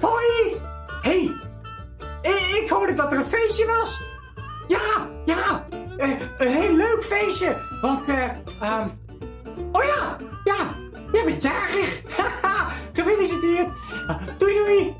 Hoi! hey, eh, ik, hoorde dat er een feestje was. Ja, ja, eh, een heel leuk feestje. Want, eh, ehm, oh ja, ja, jij bent jarig. Haha, Gefeliciteerd. Doei doei.